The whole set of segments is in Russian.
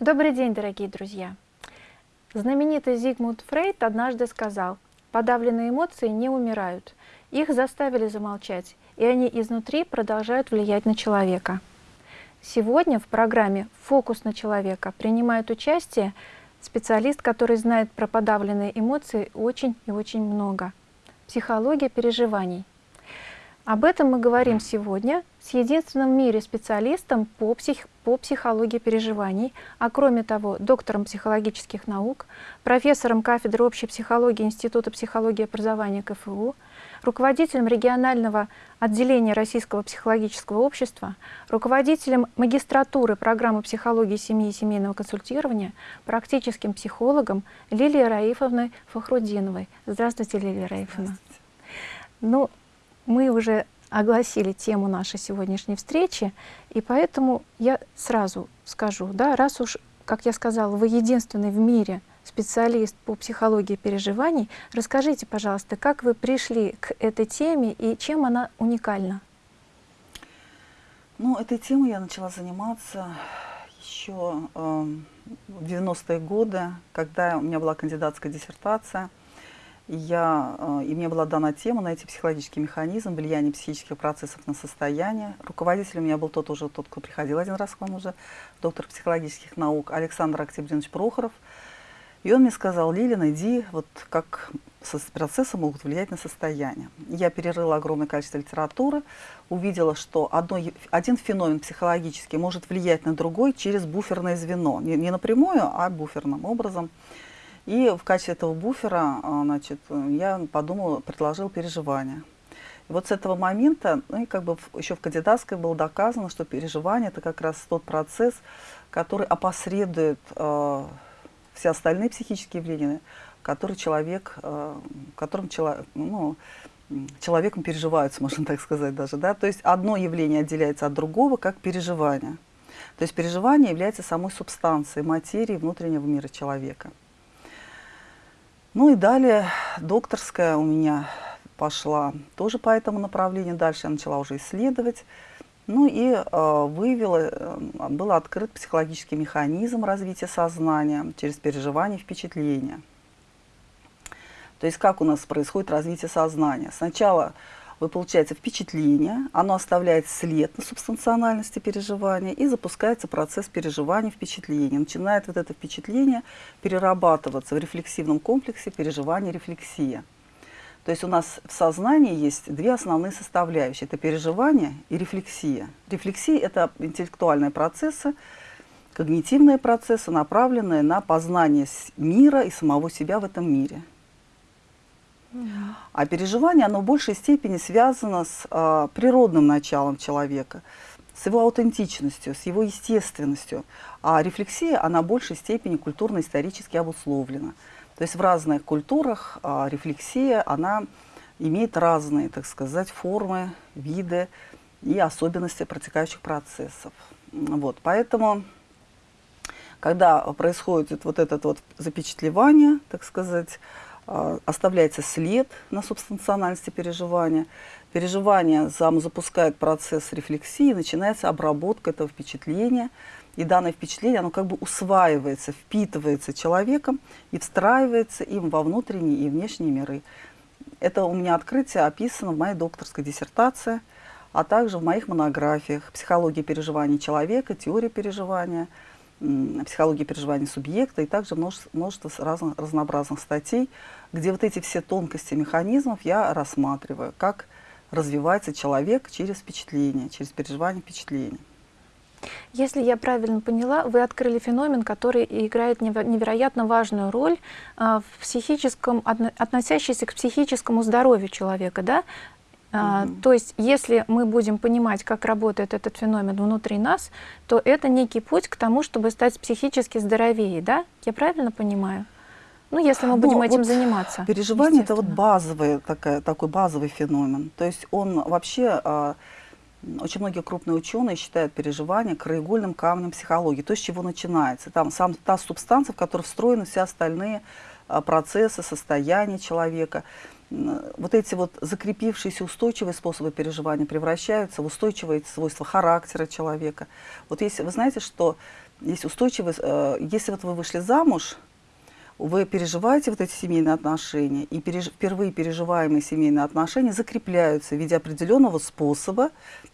Добрый день, дорогие друзья! Знаменитый Зигмунд Фрейд однажды сказал, подавленные эмоции не умирают, их заставили замолчать, и они изнутри продолжают влиять на человека. Сегодня в программе «Фокус на человека» принимает участие специалист, который знает про подавленные эмоции очень и очень много. Психология переживаний. Об этом мы говорим сегодня с единственным в мире специалистом по, псих, по психологии переживаний, а кроме того, доктором психологических наук, профессором кафедры общей психологии Института психологии и образования КФУ, руководителем регионального отделения Российского психологического общества, руководителем магистратуры программы психологии семьи и семейного консультирования, практическим психологом Лилией Раифовной Фахрудиновой. Здравствуйте, Лилия Раифовна. Здравствуйте. Ну, мы уже огласили тему нашей сегодняшней встречи, и поэтому я сразу скажу, да, раз уж, как я сказала, вы единственный в мире специалист по психологии переживаний, расскажите, пожалуйста, как вы пришли к этой теме и чем она уникальна? Ну, этой темой я начала заниматься еще э, в 90-е годы, когда у меня была кандидатская диссертация – я, э, и мне была дана тема найти психологический механизм влияния психических процессов на состояние. Руководителем у меня был тот уже, тот, кто приходил один раз к вам уже, доктор психологических наук Александр Октябринович Прохоров. И он мне сказал, Лилина, иди, вот как процессы могут влиять на состояние. Я перерыла огромное количество литературы, увидела, что одно, один феномен психологический может влиять на другой через буферное звено. Не, не напрямую, а буферным образом. И в качестве этого буфера а, значит, я подумала, предложил переживания. И вот с этого момента, ну и как бы еще в кандидатской было доказано, что переживание это как раз тот процесс, который опосредует э, все остальные психические явления, которые человек, э, которым чело, ну, человеком переживаются, можно так сказать даже. Да? То есть одно явление отделяется от другого, как переживание. То есть переживание является самой субстанцией, материи внутреннего мира человека. Ну и далее докторская у меня пошла тоже по этому направлению. Дальше я начала уже исследовать. Ну и э, выявила, э, был открыт психологический механизм развития сознания через переживание и впечатления. То есть как у нас происходит развитие сознания. Сначала вы получаете впечатление, оно оставляет след на субстанциональности переживания и запускается процесс переживания впечатления. Начинает вот это впечатление перерабатываться в рефлексивном комплексе переживания-рефлексия. То есть у нас в сознании есть две основные составляющие. Это переживание и рефлексия. Рефлексия – это интеллектуальные процессы, когнитивные процессы, направленные на познание мира и самого себя в этом мире. А переживание, оно в большей степени связано с э, природным началом человека, с его аутентичностью, с его естественностью. А рефлексия, она в большей степени культурно-исторически обусловлена. То есть в разных культурах э, рефлексия, она имеет разные, так сказать, формы, виды и особенности протекающих процессов. Вот, поэтому, когда происходит вот это вот запечатлевание, так сказать, оставляется след на субстанциональности переживания. Переживание запускает процесс рефлексии, начинается обработка этого впечатления. И данное впечатление, оно как бы усваивается, впитывается человеком и встраивается им во внутренние и внешние миры. Это у меня открытие описано в моей докторской диссертации, а также в моих монографиях «Психология переживаний человека», «Теория переживания», психологии переживаний субъекта и также множество, множество разных, разнообразных статей, где вот эти все тонкости механизмов я рассматриваю, как развивается человек через впечатление, через переживание впечатлений. Если я правильно поняла, вы открыли феномен, который играет невероятно важную роль а, в психическом, относящийся к психическому здоровью человека, да? А, то есть, если мы будем понимать, как работает этот феномен внутри нас, то это некий путь к тому, чтобы стать психически здоровее, да? Я правильно понимаю? Ну, если мы будем ну, этим вот заниматься. Переживание – это вот базовый, такая, такой базовый феномен. То есть он вообще, э, очень многие крупные ученые считают переживание краеугольным камнем психологии. То, с чего начинается. Там сам, та субстанция, в которой встроены все остальные э, процессы, состояния человека вот эти вот закрепившиеся устойчивые способы переживания превращаются в устойчивые свойства характера человека. Вот если вы знаете, что есть устойчивость. Э, если вот вы вышли замуж, вы переживаете вот эти семейные отношения, и переж... впервые переживаемые семейные отношения закрепляются в виде определенного способа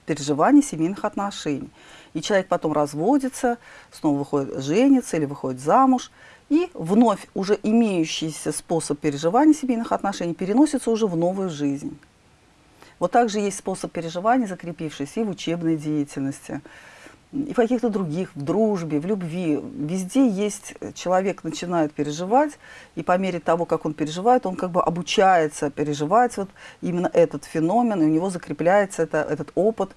переживания семейных отношений. И человек потом разводится, снова выходит, женится или выходит замуж, и вновь уже имеющийся способ переживания семейных отношений переносится уже в новую жизнь. Вот также есть способ переживания, закрепившийся и в учебной деятельности, и в каких-то других, в дружбе, в любви. Везде есть, э, человек начинает переживать, и по мере того, как он переживает, он как бы обучается переживать вот именно этот феномен, и у него закрепляется это, этот опыт,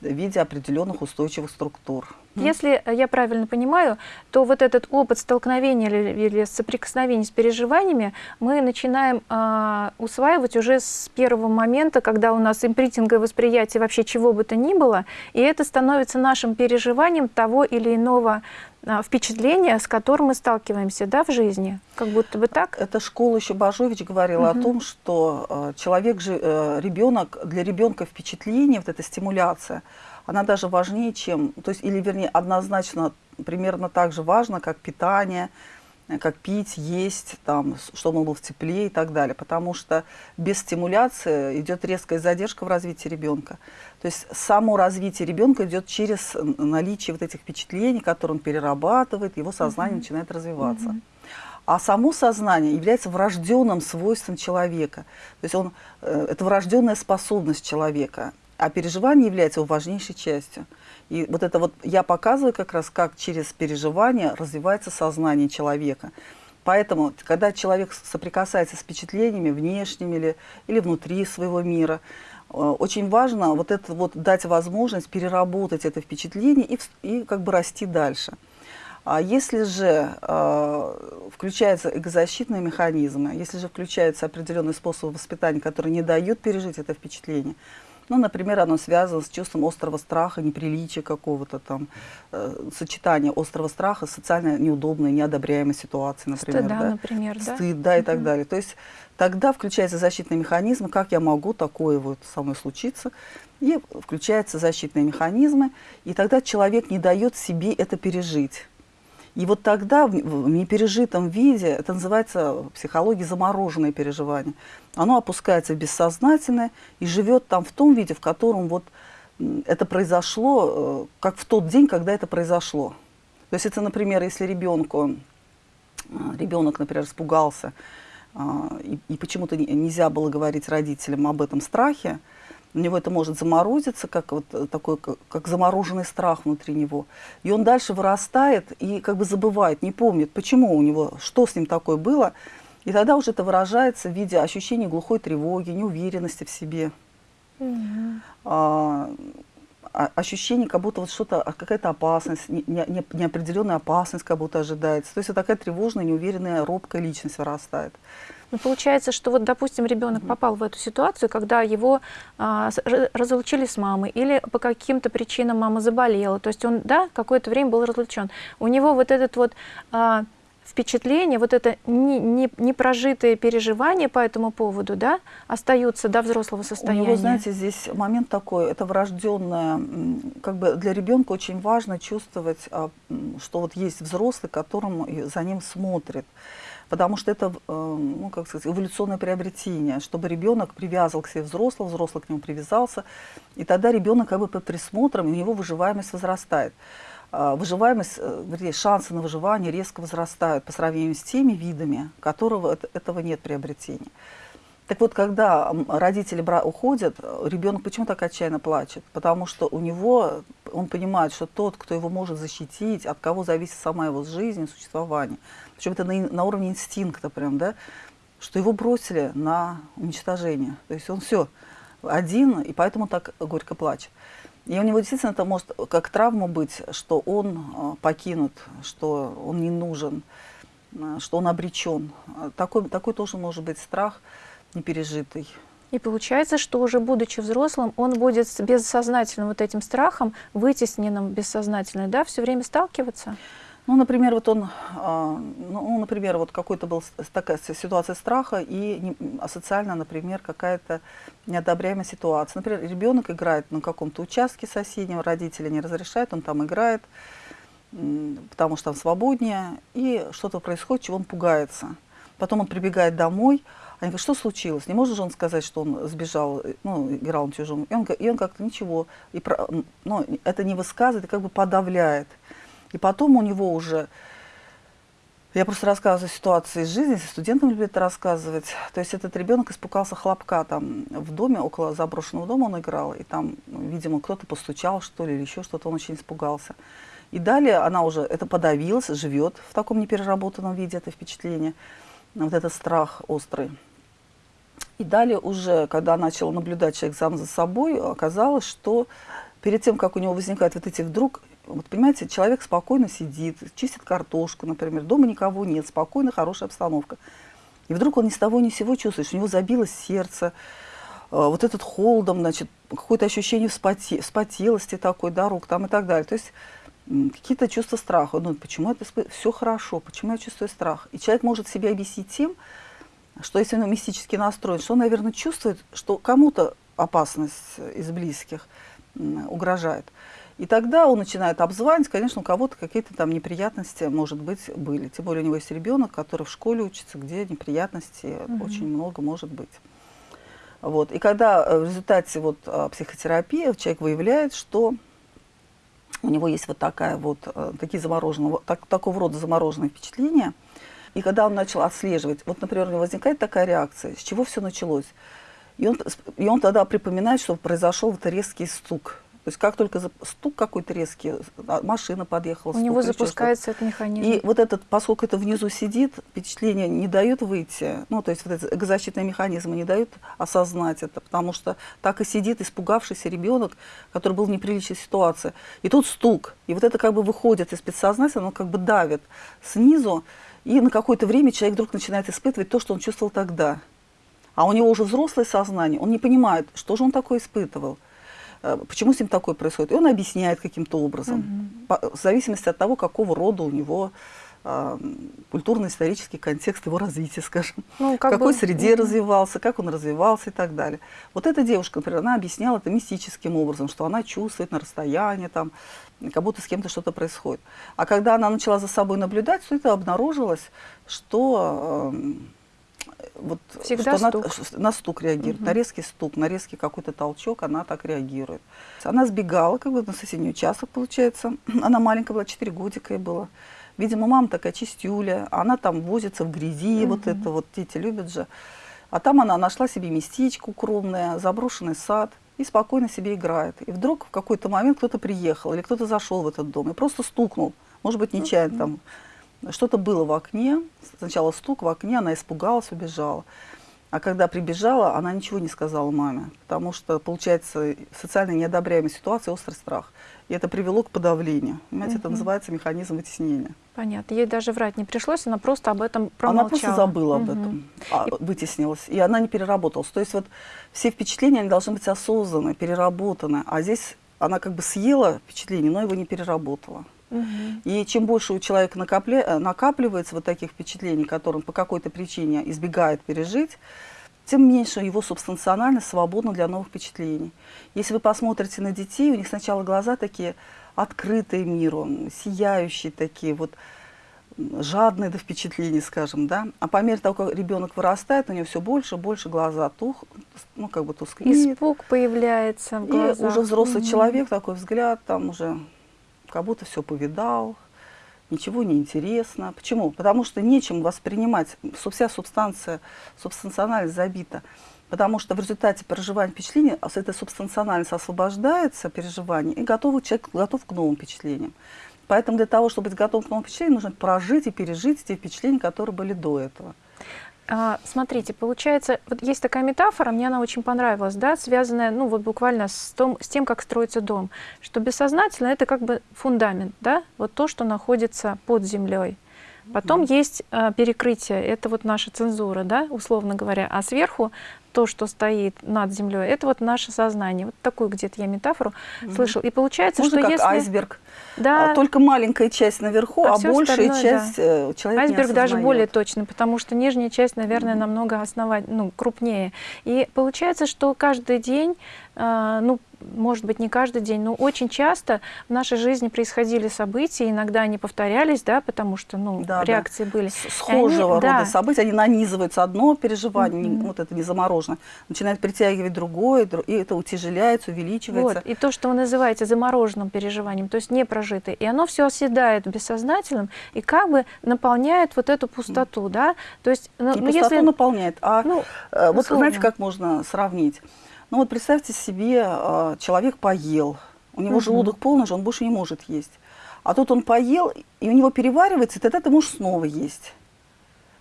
в виде определенных устойчивых структур. Если я правильно понимаю, то вот этот опыт столкновения или, или соприкосновения с переживаниями мы начинаем э, усваивать уже с первого момента, когда у нас импринтинговое восприятие вообще чего бы то ни было, и это становится нашим переживанием того или иного а, впечатления, с которым мы сталкиваемся да, в жизни. Как будто бы так. Эта школа еще Бажович говорила угу. о том, что э, человек же, э, ребенок, для ребенка впечатление, вот эта стимуляция, она даже важнее, чем, то есть, или вернее, однозначно примерно так же важно, как питание, как пить, есть, там, чтобы он был в тепле и так далее. Потому что без стимуляции идет резкая задержка в развитии ребенка. То есть само развитие ребенка идет через наличие вот этих впечатлений, которые он перерабатывает, его сознание mm -hmm. начинает развиваться. Mm -hmm. А само сознание является врожденным свойством человека. То есть он, э, это врожденная способность человека а переживание является его важнейшей частью. И вот это вот я показываю как раз, как через переживание развивается сознание человека. Поэтому, когда человек соприкасается с впечатлениями внешними или, или внутри своего мира, э, очень важно вот это вот дать возможность переработать это впечатление и, и как бы расти дальше. А если же э, включаются экозащитные механизмы, если же включаются определенные способы воспитания, которые не дают пережить это впечатление, ну, например, оно связано с чувством острого страха, неприличия какого-то там, э, сочетания острого страха социально неудобной, неодобряемой ситуацией, например. Стыда, да? например, да? Стыд, да, и так далее. То есть тогда включается защитный механизм, как я могу такое вот со мной случиться, и включаются защитные механизмы, и тогда человек не дает себе это пережить. И вот тогда в непережитом виде, это называется в психологии замороженное переживание, оно опускается в бессознательное и живет там в том виде, в котором вот это произошло, э, как в тот день, когда это произошло. То есть это, например, если ребенку, ребенок, например, испугался, э, и, и почему-то нельзя было говорить родителям об этом страхе, у него это может заморозиться, как вот э, такой, как, как замороженный страх внутри него. И он дальше вырастает и как бы забывает, не помнит, почему у него, что с ним такое было. И тогда уже это выражается в виде ощущения глухой тревоги, неуверенности в себе. Mm -hmm. а, ощущение, как будто вот что-то, а, какая-то опасность, не, не, неопределенная опасность как будто ожидается. То есть вот такая тревожная, неуверенная, робкая личность вырастает. Ну, получается, что вот, допустим, ребенок попал в эту ситуацию, когда его а, разлучили с мамой, или по каким-то причинам мама заболела, то есть он, да, какое-то время был разлучен. У него вот этот вот а, впечатление, вот это не, не, непрожитые переживания по этому поводу, да, остаются до взрослого состояния. У него, знаете, здесь момент такой, это врожденное, как бы для ребенка очень важно чувствовать, а, что вот есть взрослый, которым за ним смотрит потому что это, э, ну, как сказать, эволюционное приобретение, чтобы ребенок привязал к себе взрослого, взрослый к нему привязался, и тогда ребенок как бы под присмотром, и у него выживаемость возрастает. А, выживаемость, э, вернее, шансы на выживание резко возрастают по сравнению с теми видами, которого этого нет приобретения. Так вот, когда родители уходят, ребенок почему так отчаянно плачет? Потому что у него, он понимает, что тот, кто его может защитить, от кого зависит сама его жизнь и существование, причем это на, на уровне инстинкта прям, да, что его бросили на уничтожение. То есть он все один, и поэтому так горько плачет. И у него действительно это может как травма быть, что он а, покинут, что он не нужен, а, что он обречен. Такой, такой тоже может быть страх непережитый. И получается, что уже будучи взрослым, он будет с бессознательным вот этим страхом, вытесненным бессознательно, да, все время сталкиваться? Ну, например, вот он, а, ну, например, вот какой-то был такая ситуация страха и асоциально, например, какая-то неодобряемая ситуация. Например, ребенок играет на каком-то участке соседнего, родители не разрешают, он там играет, потому что там свободнее, и что-то происходит, чего он пугается. Потом он прибегает домой, они говорят, что случилось? Не может же он сказать, что он сбежал, э, ну, играл на чужом. И он, он как-то ничего, и, ну, это не высказывает, и как бы подавляет. И потом у него уже, я просто рассказываю ситуации из жизни, если студентам любят это рассказывать. То есть этот ребенок испугался хлопка там в доме, около заброшенного дома он играл, и там, ну, видимо, кто-то постучал, что ли, или еще что-то, он очень испугался. И далее она уже это подавилась, живет в таком непереработанном виде, это впечатление, вот этот страх острый. И далее уже, когда начала наблюдать человек сам за собой, оказалось, что перед тем, как у него возникают вот эти вдруг, вот понимаете, человек спокойно сидит, чистит картошку, например, дома никого нет, спокойно, хорошая обстановка. И вдруг он ни с того ни с сего чувствует, что у него забилось сердце, э, вот этот холодом, значит, какое-то ощущение вспоте, вспотелости такой, да, рук там и так далее. То есть какие-то чувства страха. Думает, почему это все хорошо, почему я чувствую страх. И человек может себе объяснить тем, что если он мистически настроен, что он, наверное, чувствует, что кому-то опасность из близких угрожает. И тогда он начинает обзванивать, конечно, у кого-то какие-то там неприятности, может быть, были. Тем более у него есть ребенок, который в школе учится, где неприятностей угу. очень много может быть. Вот. И когда э, в результате вот, а, психотерапии человек выявляет, что у него есть вот такая вот, э, такие замороженные, так, такого рода замороженные впечатления – и когда он начал отслеживать, вот, например, у него возникает такая реакция, с чего все началось. И он, и он тогда припоминает, что произошел вот резкий стук. То есть как только стук какой-то резкий, а, машина подъехала. У него запускается этот механизм. И вот этот, поскольку это внизу сидит, впечатление не дает выйти, ну то есть вот эти защитные механизмы не дают осознать это, потому что так и сидит испугавшийся ребенок, который был в неприличной ситуации. И тут стук, и вот это как бы выходит из подсознания, оно как бы давит снизу, и на какое-то время человек вдруг начинает испытывать то, что он чувствовал тогда. А у него уже взрослое сознание, он не понимает, что же он такое испытывал, почему с ним такое происходит. И он объясняет каким-то образом, угу. в зависимости от того, какого рода у него э, культурно-исторический контекст его развития, скажем, ну, как в какой бы... среде развивался, как он развивался и так далее. Вот эта девушка, например, она объясняла это мистическим образом, что она чувствует на расстоянии, там, как будто с кем-то что-то происходит. А когда она начала за собой наблюдать, то это обнаружилось, что э, вот Всегда что стук. На, на стук реагирует, угу. на резкий стук, на резкий какой-то толчок, она так реагирует. Она сбегала как бы на соседний участок, получается. Она маленькая была, 4 годика ей было. Видимо, мама такая чистюля, она там возится в грязи, угу. вот это вот дети любят же. А там она нашла себе местечко укромное, заброшенный сад и спокойно себе играет. И вдруг в какой-то момент кто-то приехал или кто-то зашел в этот дом и просто стукнул. Может быть, нечаянно там что-то было в окне. Сначала стук в окне, она испугалась, убежала. А когда прибежала, она ничего не сказала маме, потому что, получается, социально неодобряемая ситуация, острый страх. И это привело к подавлению. Понимаете, угу. это называется механизм вытеснения. Понятно. Ей даже врать не пришлось, она просто об этом промолчала. Она просто забыла угу. об этом, а, вытеснилась. И она не переработалась. То есть вот все впечатления, они должны быть осознаны, переработаны. А здесь она как бы съела впечатление, но его не переработала. Угу. И чем больше у человека накопля... Э, накапливается вот таких впечатлений, которые он по какой-то причине избегает пережить, тем меньше его субстанционально свободно для новых впечатлений. Если вы посмотрите на детей, у них сначала глаза такие открытые миру, сияющие такие, вот жадные до впечатлений, скажем, да. А по мере того, как ребенок вырастает, у него все больше и больше глаза тух, ну, как бы тускнеет. Испуг появляется в глазах. И уже взрослый угу. человек, такой взгляд, там уже как будто все повидал, ничего не интересно. Почему? Потому что нечем воспринимать, вся субстанция, субстанциональность забита. Потому что в результате проживания впечатления эта субстанциональность освобождается, переживание, и готов, человек готов к новым впечатлениям. Поэтому для того, чтобы быть готовым к новым впечатлениям, нужно прожить и пережить те впечатления, которые были до этого. А, смотрите, получается, вот есть такая метафора, мне она очень понравилась, да, связанная, ну, вот буквально с, том, с тем, как строится дом, что бессознательно это как бы фундамент, да, вот то, что находится под землей. Потом mm -hmm. есть а, перекрытие, это вот наша цензура, да, условно говоря, а сверху то, что стоит над землей, это вот наше сознание. Вот такую где-то я метафору Мгм. слышал. И получается, Можно что как если... айсберг. Да, А, Только маленькая часть наверху, А а, большая часть э, человек Айсберг даже более точно, потому что нижняя часть, наверное, намного основать, ну, крупнее. И получается, что каждый день, а, ну, может быть, не каждый день, но очень часто в нашей жизни происходили события, иногда они повторялись, да, потому что, ну, Да, да. реакции были. С- Схожего они- да. рода события, они нанизываются. Одно переживание, не- Мгм. вот это не заморожено, начинает притягивать другое, дру- и это утяжеляется, увеличивается. Вот. И то, что вы называете замороженным переживанием, то есть не прожитое, и оно все оседает в бессознательном и как бы наполняет вот эту пустоту, да? То есть, ну, И ну, пустоту если... наполняет. А Ну, э, вот условно. знаете, как можно сравнить? Ну вот представьте себе, э, человек поел, у него Мгм. желудок полный же, он больше не может есть. А тут он поел, и у него переваривается, и тогда ты можешь снова есть.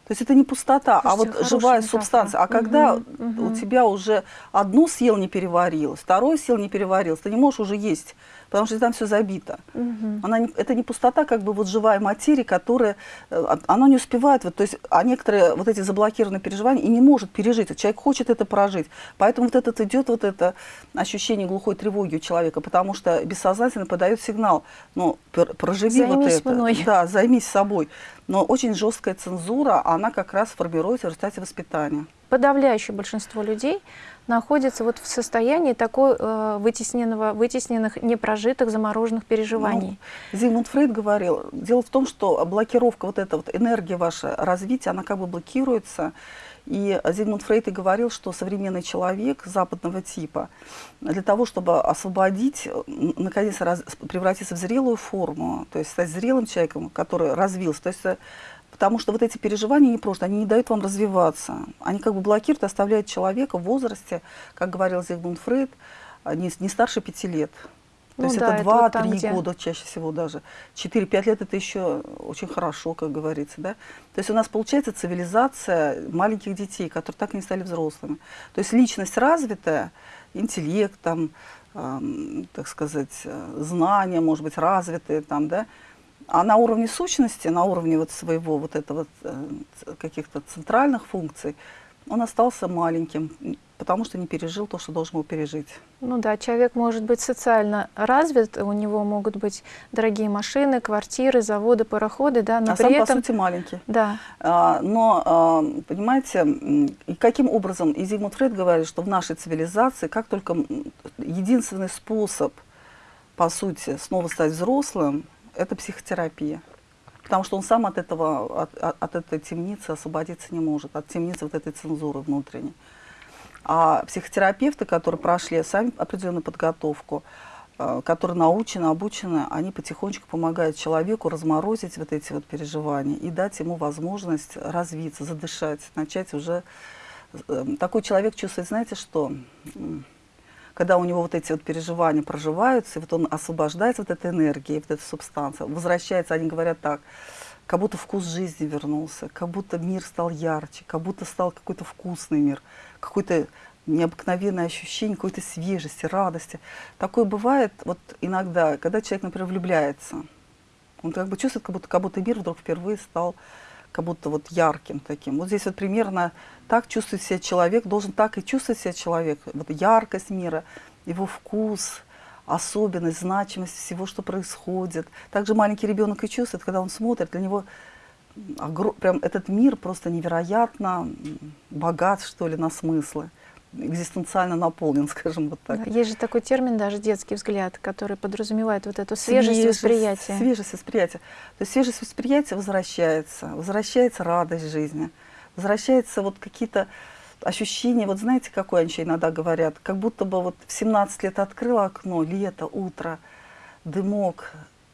То есть это не пустота, а Слушайте, вот хорошая живая метафора. субстанция. А когда Мгм, мгм. у тебя уже одну съел не переварилось, второй съел не переварилось, ты не можешь уже есть, потому что там все забито. Мгм. Она не- это не пустота, как бы вот живая материя, которая, э, она не успевает, вот, то есть, а некоторые вот эти заблокированные переживания и не может пережить. Человек хочет это прожить. Поэтому вот этот идет вот это ощущение глухой тревоги у человека, потому что бессознательно подает сигнал, ну, пр- проживи вот Займись это. мной. Да, займись собой. Но очень жесткая цензура, она как раз формируется в результате воспитания. Подавляющее большинство людей находится вот в состоянии такой э, вытесненного, вытесненных, непрожитых, замороженных переживаний. Ну, Зигмунд Фрейд говорил, дело в том, что блокировка, вот эта вот энергия ваша развития, она как бы блокируется. И Зигмунд Фрейд и говорил, что современный человек западного типа для того, чтобы освободить, наконец раз- превратиться в зрелую форму, то есть стать зрелым человеком, который развился, то есть э, Потому что вот эти переживания не просто, они не дают вам развиваться. Они как бы блокируют, оставляют человека в возрасте, как говорил Зигмунд Фрейд, а, не, не старше пяти лет. То Ну есть да, это это вот там, 2-3 где- года чаще всего даже. 4-5 лет это еще очень хорошо, как говорится. Да? То есть у нас получается цивилизация маленьких детей, которые так и не стали взрослыми. То есть личность развитая, интеллект, там, эм, так сказать, э, знания, может быть, развитые, там, да, а на уровне сущности, на уровне вот своего вот этого э, каких-то центральных функций, он остался маленьким, потому что не пережил то, что должен был пережить. Ну да, человек может быть социально развит, у него могут быть дорогие машины, квартиры, заводы, пароходы, да, но а при сам, этом... по сути, маленький. Да, А, Но, а, понимаете, и каким образом, и Зигмунд Фрейд говорит, что в нашей цивилизации, как только единственный способ, по сути, снова стать взрослым, это психотерапия. Потому что он сам от, этого, от, от- этой темницы освободиться не может, от темницы вот этой цензуры внутренней. А психотерапевты, которые прошли сами определенную подготовку, э, которые научены, обучены, они потихонечку помогают человеку разморозить вот эти вот переживания и дать ему возможность развиться, задышать, начать уже... э, Такой человек чувствует, знаете что, когда у него вот эти вот переживания проживаются, и вот он освобождается вот этой энергией, вот эта субстанция, возвращается, они говорят так, как будто вкус жизни вернулся, как будто мир стал ярче, как будто стал какой-то вкусный мир, какое-то необыкновенное ощущение какой-то свежести, радости. Такое бывает вот иногда, когда человек, например, влюбляется. Он как бы чувствует, как будто, как будто мир вдруг впервые стал как будто вот ярким таким. Вот здесь вот примерно так чувствует себя человек, должен так и чувствовать себя человек. Вот яркость мира, его вкус, особенность, значимость всего, что происходит. Также маленький ребенок и чувствует, когда он смотрит, для него огро- прям этот мир просто невероятно богат, что ли, на смыслы, экзистенциально наполнен, скажем вот так. да. есть же такой термин даже детский взгляд, который подразумевает вот эту свежесть, восприятия. Свежесть восприятия. То есть свежесть восприятия возвращается, возвращается радость жизни, возвращается вот какие-то ощущения, вот знаете, какое они иногда говорят, как будто бы вот в 17 лет открыла окно, лето, утро, дымок,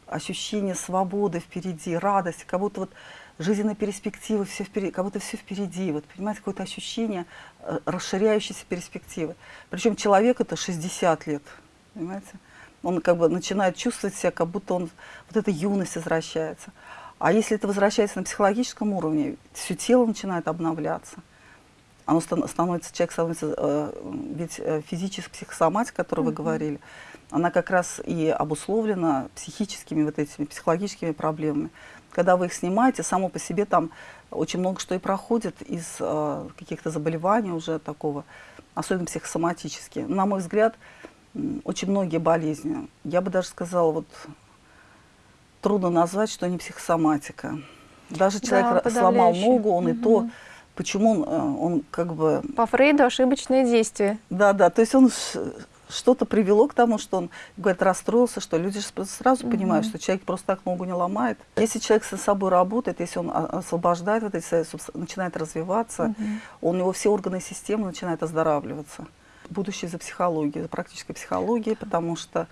ощущение свободы впереди, радости, как будто вот жизненные перспективы, все впереди, как будто все впереди, вот, понимаете, какое-то ощущение э, расширяющейся перспективы. Причем человек это 60 лет, понимаете? Он как бы начинает чувствовать себя, как будто он, вот эта юность возвращается. А если это возвращается на психологическом уровне, все тело начинает обновляться. Оно стан- становится, человек становится, э, ведь э, физическая психосоматика, о которой вы Мгм. говорили, она как раз и обусловлена психическими вот этими, психологическими проблемами. Когда вы их снимаете, само по себе там очень много что и проходит из э, каких-то заболеваний уже такого, особенно психосоматические. На мой взгляд, очень многие болезни, я бы даже сказала, вот трудно назвать, что не психосоматика. Даже человек да, сломал ногу, он угу. и то, почему он, э, он как бы... По Фрейду ошибочные действия. Да, да, то есть он что-то привело к тому, что он, говорит, расстроился, что люди сразу угу. понимают, что человек просто так ногу не ломает. Если человек с собой работает, если он освобождает вот эти, начинает развиваться, угу. у него все органы системы начинают оздоравливаться. Будущее за психологией, за практической психологией, потому что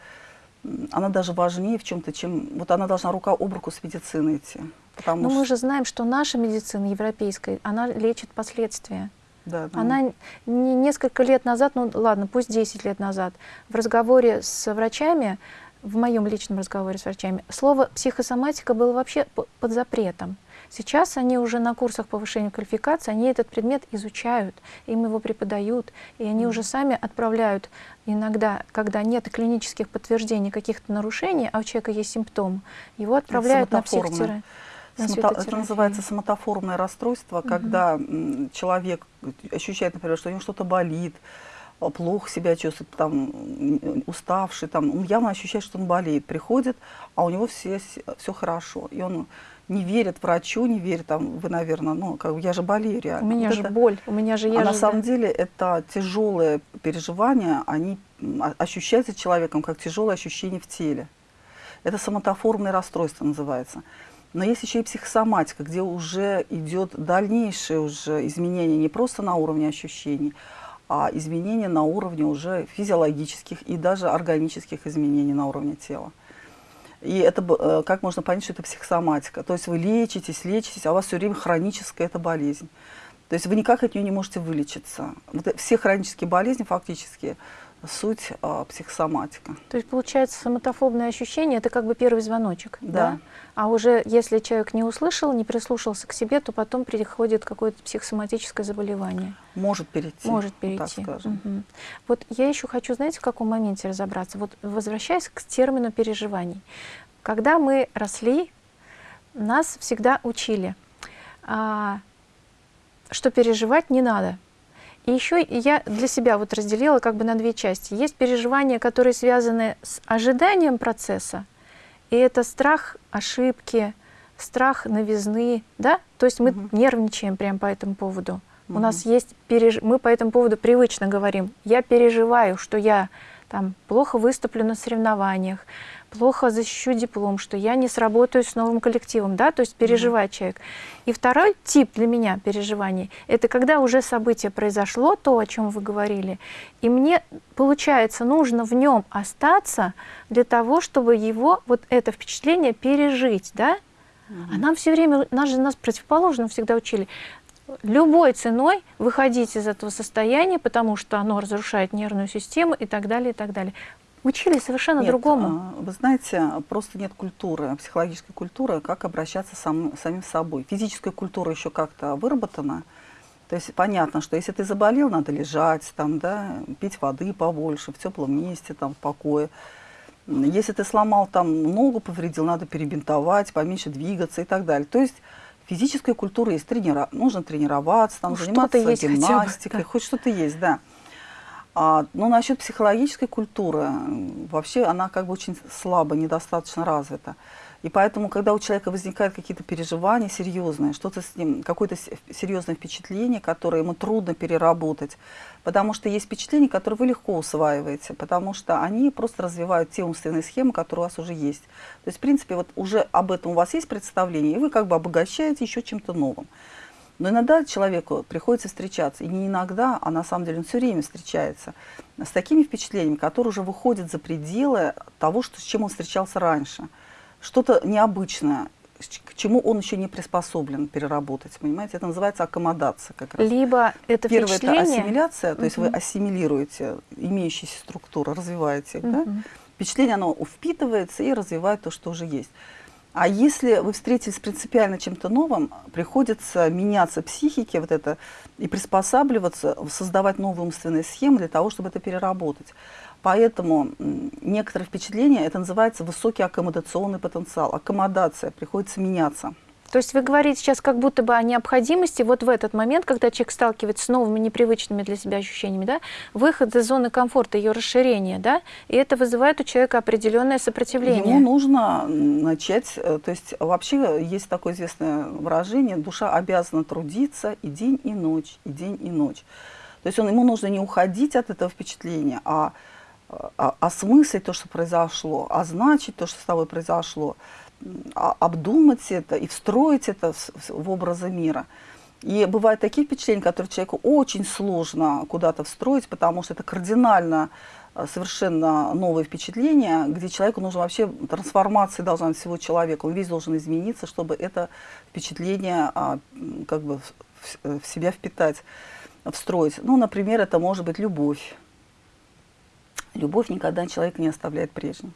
она даже важнее в чем-то, чем... Вот она должна рука об руку с медициной идти. Но что... мы же знаем, что наша медицина европейская, она лечит последствия. Да, да. Она не несколько лет назад, ну ладно, пусть 10 лет назад, в разговоре с врачами, в моем личном разговоре с врачами, слово психосоматика было вообще под запретом. Сейчас они уже на курсах повышения квалификации, они этот предмет изучают, им его преподают, и они уже сами отправляют иногда, когда нет клинических подтверждений каких-то нарушений, а у человека есть симптом, его отправляют на психотерапию. Самото, это называется самотоформное расстройство, угу. когда человек ощущает, например, что у него что-то болит, а, плохо себя чувствует, там, уставший, там, он явно ощущает, что он болеет, приходит, а у него все, все хорошо, и он не верит врачу, не верит, там, вы, наверное, ну, как, я же болею реально. У меня вот же это, боль, у меня же я А же, на самом деле это тяжелые переживания, они ощущаются человеком как тяжелое ощущение в теле. Это самотоформное расстройство называется. Но есть еще и психосоматика, где уже идет дальнейшее уже изменение не просто на уровне ощущений, а изменения на уровне уже физиологических и даже органических изменений на уровне тела. И это, э, как можно понять, что это психосоматика? То есть вы лечитесь, лечитесь, а у вас все время хроническая эта болезнь. То есть вы никак от нее не можете вылечиться. Вот все хронические болезни фактически суть а, психосоматика. То есть получается самотофобное ощущение это как бы первый звоночек, да. да? А уже если человек не услышал, не прислушался к себе, то потом приходит какое-то психосоматическое заболевание. Может перейти. Может перейти. Так скажем. Угу. Вот я еще хочу, знаете, в каком моменте разобраться. Вот возвращаясь к термину переживаний. Когда мы росли, нас всегда учили, а, что переживать не надо. И еще я для себя вот разделила как бы на две части. Есть переживания, которые связаны с ожиданием процесса, и это страх ошибки, страх новизны, да? То есть мы угу. нервничаем прямо по этому поводу. Угу. У нас есть, переж... мы по этому поводу привычно говорим, я переживаю, что я там плохо выступлю на соревнованиях, плохо защищу диплом, что я не сработаю с новым коллективом, да, то есть переживает mm -hmm. человек. И второй тип для меня переживаний – это когда уже событие произошло, то, о чем вы говорили, и мне, получается, нужно в нем остаться для того, чтобы его, вот это впечатление пережить, да, а нам все время, нас же нас противоположно всегда учили, любой ценой выходить из этого состояния, потому что оно разрушает нервную систему и так далее, и так далее. Учили совершенно нет, другому. А, вы знаете, просто нет культуры, психологической культуры, как обращаться сам, самим собой. Физическая культура еще как-то выработана. То есть понятно, что если ты заболел, надо лежать, там, да, пить воды побольше, в теплом месте, там, в покое. Если ты сломал там ногу, повредил, надо перебинтовать, поменьше двигаться и так далее. То есть физическая культура есть, тренира... нужно тренироваться, там, ну, заниматься гимнастикой, бы, да. хоть что-то есть, да. А, но насчет психологической культуры, вообще она как бы очень слабо, недостаточно развита. И поэтому, когда у человека возникают какие-то переживания серьезные, что-то с ним, какое-то серьезное впечатление, которое ему трудно переработать, потому что есть впечатления, которые вы легко усваиваете, потому что они просто развивают те умственные схемы, которые у вас уже есть. То есть, в принципе, вот уже об этом у вас есть представление, и вы как бы обогащаете еще чем-то новым. Но иногда человеку приходится встречаться, и не иногда, а на самом деле он все время встречается с такими впечатлениями, которые уже выходят за пределы того, что, с чем он встречался раньше. Что-то необычное, к чему он еще не приспособлен переработать, понимаете? Это называется аккомодация как раз. Либо это Первое – это ассимиляция, то есть вы ассимилируете имеющиеся структуры, развиваете их, угу. да? Впечатление, оно впитывается и развивает то, что уже есть. А если вы встретились принципиально чем-то новым, приходится меняться психике вот это и приспосабливаться, создавать новые умственные схемы для того, чтобы это переработать. Поэтому некоторые впечатления, это называется высокий аккомодационный потенциал. Аккомодация, приходится меняться. То есть вы говорите сейчас как будто бы о необходимости вот в этот момент, когда человек сталкивается с новыми непривычными для себя ощущениями, да, выход из зоны комфорта, ее расширение, да, и это вызывает у человека определенное сопротивление. Ему нужно начать, э, то есть вообще есть такое известное выражение, душа обязана трудиться и день, и ночь, и день, и ночь. То есть он, ему нужно не уходить от этого впечатления, а, а осмыслить то, что произошло, означить то, что с тобой произошло, а, обдумать это и встроить это в, образы мира. И бывают такие впечатления, которые человеку очень сложно куда-то встроить, потому что это кардинально э, совершенно новые впечатления, где человеку нужно вообще, трансформация должна быть всего человека, он весь должен измениться, чтобы это впечатление а, как бы в себя впитать, встроить. Ну, например, это может быть любовь. Любовь никогда человека не оставляет прежним.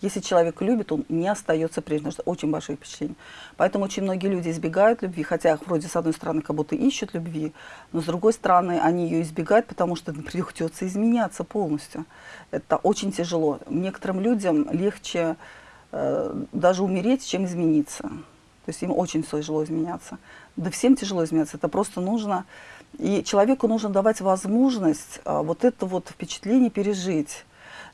Если человек любит, он не остается прежним, что очень большое впечатление. Поэтому очень многие люди избегают любви, хотя вроде с одной стороны как будто ищут любви, но с другой стороны они ее избегают, потому что придется изменяться полностью. Это очень тяжело. Некоторым людям легче э, даже умереть, чем измениться. То есть им очень тяжело изменяться. Да всем тяжело изменяться, это просто нужно... И человеку нужно давать возможность э, вот это вот впечатление пережить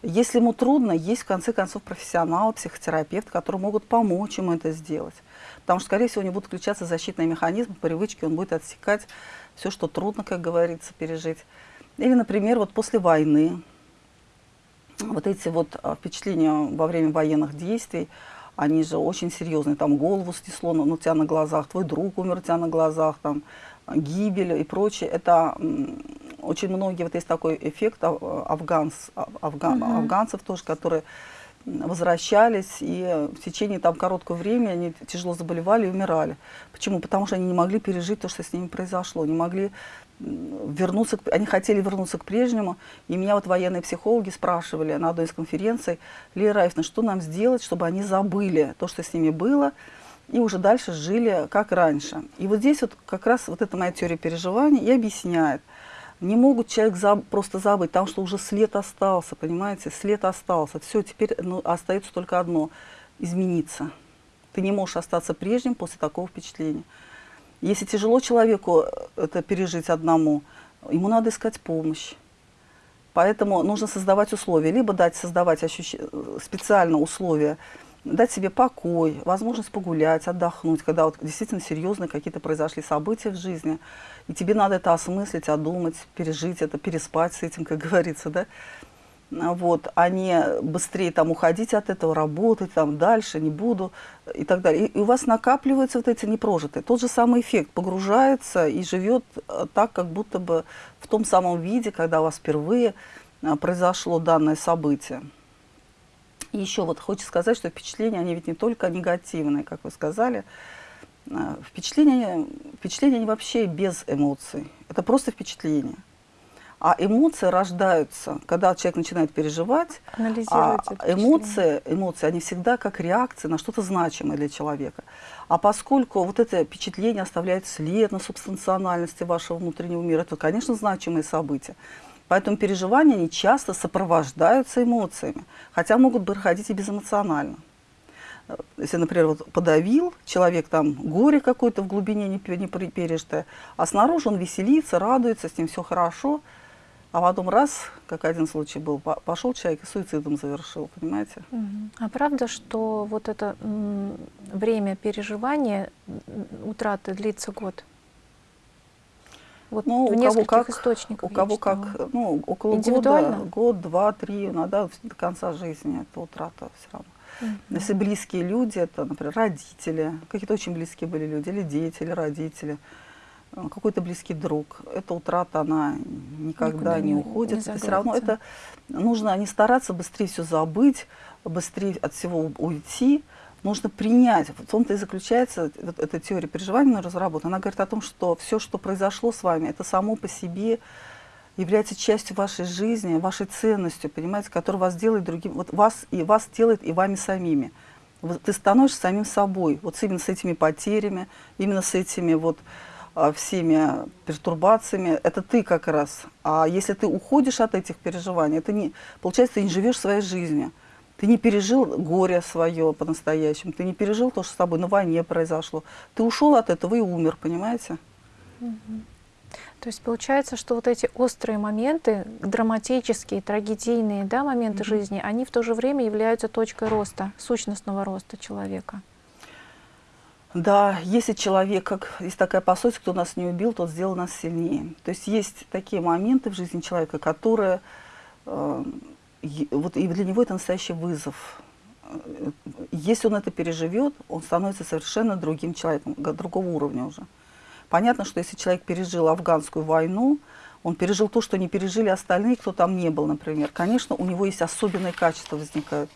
если ему трудно, есть в конце концов профессионалы, психотерапевт, которые могут помочь ему это сделать. Потому что, скорее всего, у него будут включаться защитные механизмы, привычки, он будет отсекать все, что трудно, как говорится, пережить. Или, например, вот после войны, вот эти вот а, впечатления во время военных действий, они же очень серьезные, там голову снесло ну, у тебя на глазах, твой друг умер у тебя на глазах, там гибель и прочее. Это очень многие, вот есть такой эффект афганц, афган, угу. афганцев тоже, которые возвращались, и в течение там короткого времени они тяжело заболевали и умирали. Почему? Потому что они не могли пережить то, что с ними произошло, не могли вернуться, они хотели вернуться к прежнему. И меня вот военные психологи спрашивали на одной из конференций, Лия Раевна, что нам сделать, чтобы они забыли то, что с ними было, и уже дальше жили как раньше. И вот здесь вот как раз вот эта моя теория переживаний и объясняет – не могут человек заб просто забыть, потому что уже след остался, понимаете, след остался. Все, теперь ну, остается только одно – измениться. Ты не можешь остаться прежним после такого впечатления. Если тяжело человеку э, это пережить одному, ему надо искать помощь. Поэтому нужно создавать условия, либо дать создавать ощущ... Э, специально условия, дать себе покой, возможность погулять, отдохнуть, когда вот действительно серьезные какие-то произошли события в жизни – и тебе надо это осмыслить, одумать, пережить это, переспать с этим, как говорится, да? Вот, а не быстрее там уходить от этого, работать там дальше, не буду и так далее. И, и у вас накапливаются вот эти непрожитые. Тот же самый эффект погружается и живет э, так, как будто бы в том самом виде, когда у вас впервые э, произошло данное событие. И еще вот хочется сказать, что впечатления, они ведь не только негативные, как вы сказали, а, впечатления, впечатления они вообще без эмоций. Это просто впечатления. А эмоции рождаются, когда человек начинает переживать. А эмоции, эмоции, они всегда как реакция на что-то значимое для человека. А поскольку вот это впечатление оставляет след на субстанциональности вашего внутреннего мира, это, конечно, значимые события. Поэтому переживания, они часто сопровождаются эмоциями, хотя могут проходить и безэмоционально если, например, вот подавил человек, там горе какое-то в глубине не, не пережитое, а снаружи он веселится, радуется, с ним все хорошо, а потом раз, как один случай был, пошел человек и суицидом завершил, понимаете? А правда, что вот это время переживания, утраты длится год? Вот ну, в у кого как, источниках. У кого как, ну, около года, год, два, три, иногда до конца жизни это утрата все равно. Угу. Если близкие люди, это, например, родители, какие-то очень близкие были люди, или дети, или родители, какой-то близкий друг, эта утрата, она никогда Никуда не, не уходит. Не это все равно это нужно не стараться быстрее все забыть, быстрее от всего уйти, нужно принять. В том-то и заключается вот эта теория переживания разработана. Она говорит о том, что все, что произошло с вами, это само по себе является частью вашей жизни, вашей ценностью, понимаете, которая вас делает другим, вот вас и вас делает и вами самими. Ты становишься самим собой, вот именно с этими потерями, именно с этими вот а, всеми пертурбациями. Это ты как раз. А если ты уходишь от этих переживаний, это не, получается, ты не живешь своей жизнью. Ты не пережил горе свое по-настоящему, ты не пережил то, что с тобой на войне произошло. Ты ушел от этого и умер, понимаете? То есть получается, что вот эти острые моменты, драматические, трагедийные да, моменты Мгм. жизни, они в то же время являются точкой роста, сущностного роста человека. Да, если человек, как есть такая пословица, кто нас не убил, тот сделал нас сильнее. То есть есть такие моменты в жизни человека, которые, э, вот и для него это настоящий вызов. Э, Если он это переживет, он становится совершенно другим человеком, другого уровня уже. Понятно, что если человек пережил афганскую войну, он пережил то, что не пережили остальные, кто там не был, например. Конечно, у него есть особенные качества возникают,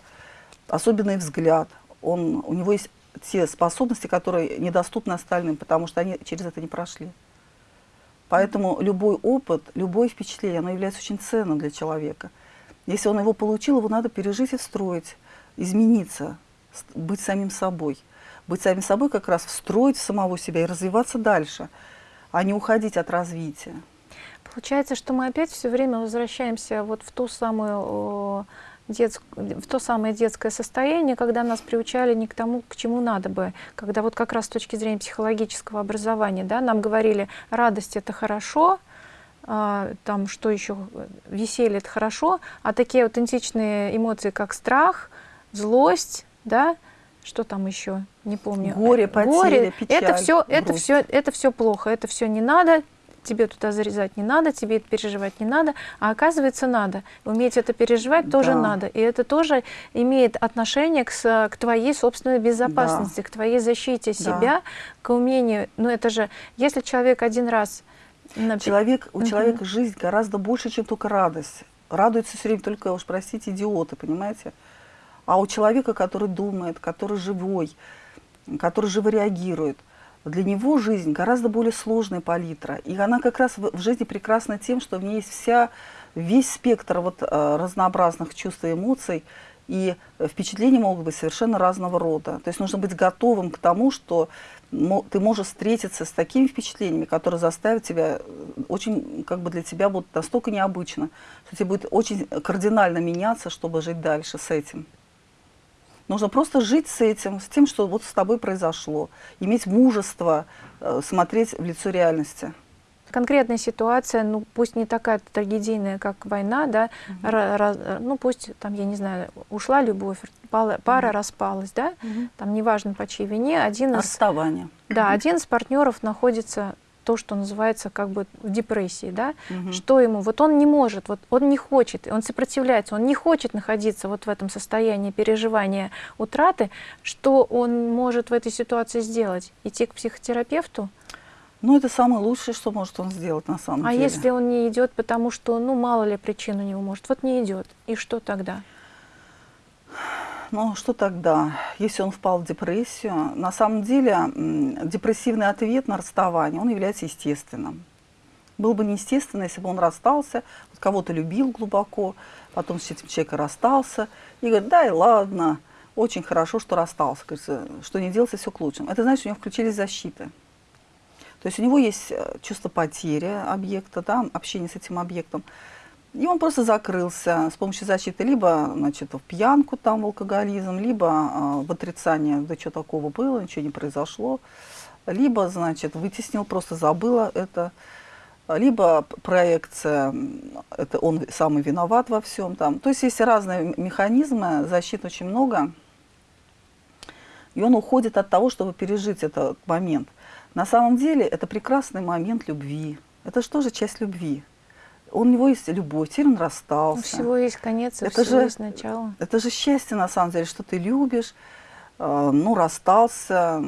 особенный взгляд. Он, у него есть те способности, которые недоступны остальным, потому что они через это не прошли. Поэтому любой опыт, любое впечатление, оно является очень ценным для человека. Если он его получил, его надо пережить и встроить, измениться, быть самим собой. Быть самим собой как раз встроить в самого себя и развиваться дальше, а не уходить от развития. Получается, что мы опять все время возвращаемся вот в ту самую детск- в то самое детское состояние, когда нас приучали не к тому, к чему надо бы, когда вот как раз с точки зрения психологического образования, да, нам говорили, радость это хорошо, а, там что еще, веселье это хорошо, а такие аутентичные эмоции, как страх, злость, да, что там еще, не помню. Горе, потеря, печаль, это все, это все, это все плохо, это все не надо, тебе туда зарезать не надо, тебе это переживать не надо, а оказывается надо. Уметь это переживать тоже Да. надо. И это тоже имеет отношение к, к твоей собственной безопасности, к твоей защите себя, к умению. Ну это же, если человек один раз... Человек, у Мгм. человека жизнь гораздо больше, чем только радость. Радуются все время только, уж простите, идиоты, понимаете? А у человека, который думает, который живой, который живо реагирует, для него жизнь гораздо более сложная палитра. И она как раз в, жизни прекрасна тем, что в ней есть вся, весь спектр вот, э, разнообразных чувств и эмоций, и впечатления могут быть совершенно разного рода. То есть нужно быть готовым к тому, что ты можешь встретиться с такими впечатлениями, которые заставят тебя, э, очень как бы для тебя будут настолько необычно, что тебе будет очень кардинально меняться, чтобы жить дальше с этим. Нужно просто жить с этим, с тем, что вот с тобой произошло. Иметь мужество э, смотреть в лицо реальности. конкретная ситуация, ну пусть не такая трагедийная, как война, да, ра- ра- ну пусть там, я не знаю, ушла любовь, пала- пара Мгм. распалась, да, там неважно по чьей вине, один из, Расставание. да, один из партнеров находится то, что называется как бы в депрессии, да, Мгм. что ему, вот он не может, вот он не хочет, он сопротивляется, он не хочет находиться вот в этом состоянии переживания утраты, что он может в этой ситуации сделать? Идти к психотерапевту? Ну, это самое лучшее, что может он сделать на самом А деле. если он не идет, потому что, ну, мало ли причин у него может, вот не идет, и что тогда? Ну, что тогда, если он впал в депрессию? На самом деле, депрессивный ответ на расставание, он является естественным. Было бы неестественно, если бы он расстался, вот кого-то любил глубоко, потом с этим человеком расстался, и говорит, да и ладно, очень хорошо, что расстался, говорится, что не делается, все к лучшему. Это значит, у него включились защиты. То есть у него есть э, чувство потери объекта, да, общение с этим объектом. И он просто закрылся с помощью защиты либо значит, в пьянку, там, в алкоголизм, либо э, в отрицание, да что такого было, ничего не произошло, либо, значит, вытеснил, просто забыла это, либо проекция, это он самый виноват во всем там. То есть есть разные механизмы, защит очень много, и он уходит от того, чтобы пережить этот момент. На самом деле это прекрасный момент любви. Это же тоже часть любви. У него есть любовь, теперь он У расстался. всего есть конец, и Это всего же- есть начало. Это же счастье, на самом деле, что ты любишь, э, ну, расстался,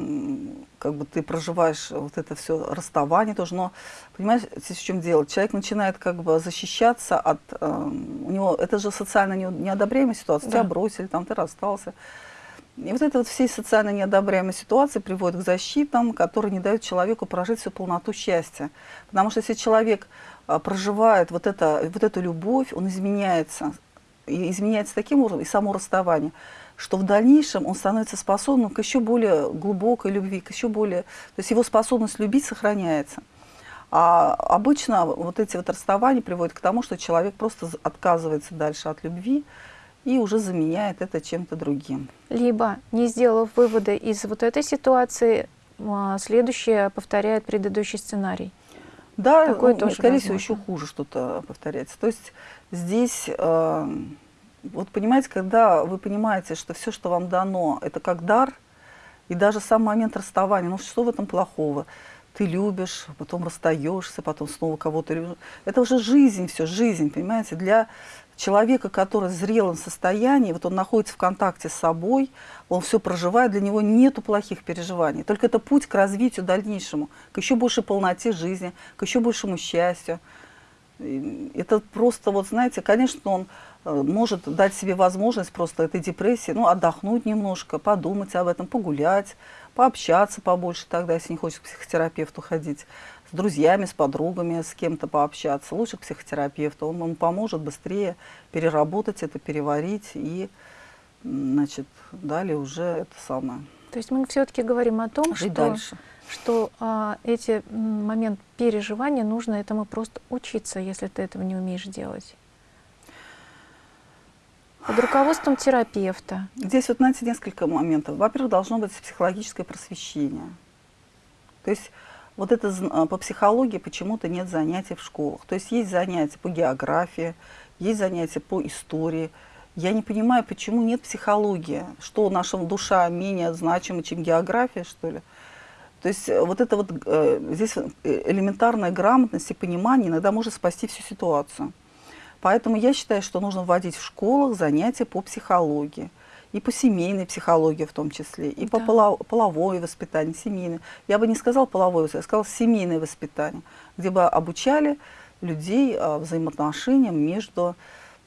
как бы ты проживаешь вот это все расставание тоже, но, понимаешь, здесь в чем дело? Человек начинает как бы защищаться от, э, у него, это же социально не- неодобряемая ситуация, тебя Да. бросили, там, ты расстался. И вот это вот все социально неодобряемые ситуации приводят к защитам, которые не дают человеку прожить всю полноту счастья. Потому что если человек проживает вот, это, вот эту любовь, он изменяется. И изменяется таким образом, и само расставание. что в дальнейшем он становится способным к еще более глубокой любви, к еще более... То есть его способность любить сохраняется. А обычно вот эти вот расставания приводят к тому, что человек просто отказывается дальше от любви и уже заменяет это чем-то другим. Либо, не сделав выводы из вот этой ситуации, а, следующее повторяет предыдущий сценарий. Да, Такое ну, тоже скорее возможно. всего, еще хуже что-то повторяется. То есть здесь, э, вот понимаете, когда вы понимаете, что все, что вам дано, это как дар, и даже сам момент расставания, ну что в этом плохого? Ты любишь, потом расстаешься, потом снова кого-то любишь. Это уже жизнь, все, жизнь, понимаете? Для человека, который в зрелом состоянии, вот он находится в контакте с собой, он все проживает, для него нету плохих переживаний. Только это путь к развитию дальнейшему, к еще большей полноте жизни, к еще большему счастью. Это просто, вот знаете, конечно, он э, может дать себе возможность просто этой депрессии, ну, отдохнуть немножко, подумать об этом, погулять, пообщаться побольше тогда, если не хочет к психотерапевту ходить друзьями, с подругами, с кем-то пообщаться. Лучше к психотерапевту. Он ему поможет быстрее переработать это, переварить и, значит, далее уже это самое. То есть мы все-таки говорим о том, Жить что, дальше. что а, эти момент переживания нужно этому просто учиться, если ты этого не умеешь делать. Под руководством терапевта. Здесь вот, знаете, несколько моментов. Во-первых, должно быть психологическое просвещение. То есть вот это а, по психологии почему-то нет занятий в школах. То есть есть занятия по географии, есть занятия по истории. Я не понимаю, почему нет психологии. Что наша душа менее значима, чем география, что ли? То есть э, вот это вот э, здесь э, элементарная грамотность и понимание иногда может спасти всю ситуацию. Поэтому я считаю, что нужно вводить в школах занятия по психологии и по семейной психологии в том числе, и да. по половое воспитание, семейное. Я бы не сказала половое воспитание, я сказала семейное воспитание, где бы обучали людей а, взаимоотношениям между,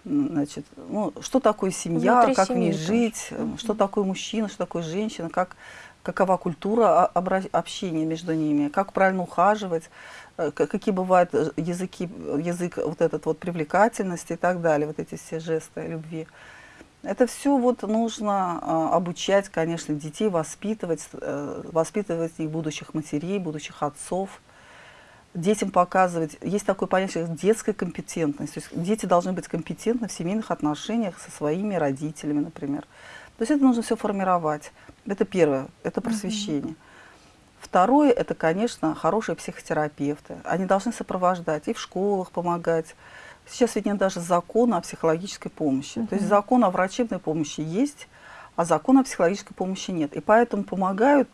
значит, ну, что такое семья, Внутри как в ней жить, угу. что такое мужчина, что такое женщина, как, какова культура общения между ними, как правильно ухаживать, э, какие бывают э, языки, язык вот этот вот привлекательности и так далее, вот эти все жесты любви. Это все вот нужно а, обучать, конечно, детей, воспитывать, э, воспитывать их будущих матерей, будущих отцов. Детям показывать, есть такое понятие, детская компетентность. То есть дети должны быть компетентны в семейных отношениях со своими родителями, например. То есть это нужно все формировать. Это первое, это просвещение. Mm. Второе, это, конечно, хорошие психотерапевты. Они должны сопровождать и в школах помогать, Сейчас ведь нет даже закона о психологической помощи. Uh То есть закон о врачебной помощи есть, а закона о психологической помощи нет. И поэтому помогают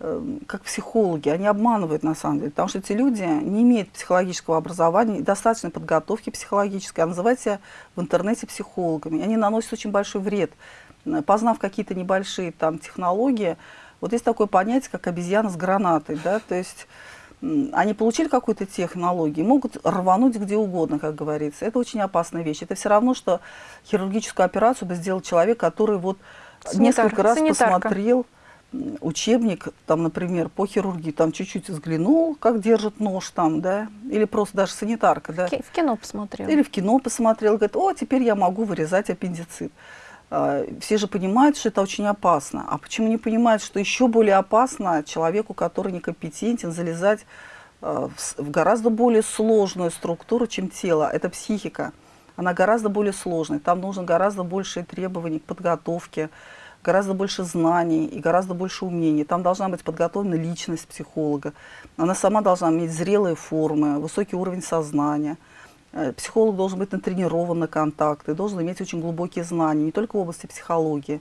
э, как психологи, они обманывают на самом деле, потому что эти люди не имеют психологического образования, достаточной подготовки психологической, а называют себя в интернете психологами. Они наносят очень большой вред. Познав какие-то небольшие там технологии, вот есть такое понятие, как обезьяна с гранатой, да, то есть они получили какую-то технологию, могут рвануть где угодно, как говорится. Это очень опасная вещь. Это все равно, что хирургическую операцию бы сделал человек, который вот Санитар, несколько раз санитарка. посмотрел учебник, там, например, по хирургии, там чуть-чуть взглянул, как держит нож там, да, или просто даже санитарка, да. В кино посмотрел. Или в кино посмотрел, говорит, о, теперь я могу вырезать аппендицит. А, все же понимают, что это очень опасно. А почему не понимают, что еще более опасно человеку, который некомпетентен, залезать а, в гораздо более сложную структуру, чем тело. Это психика. Она гораздо более сложная. Там нужно гораздо больше требований к подготовке, гораздо больше знаний и гораздо больше умений. Там должна быть подготовлена личность психолога. Она сама должна иметь зрелые формы, высокий уровень сознания – психолог должен быть натренирован на контакты, должен иметь очень глубокие знания, не только в области психологии,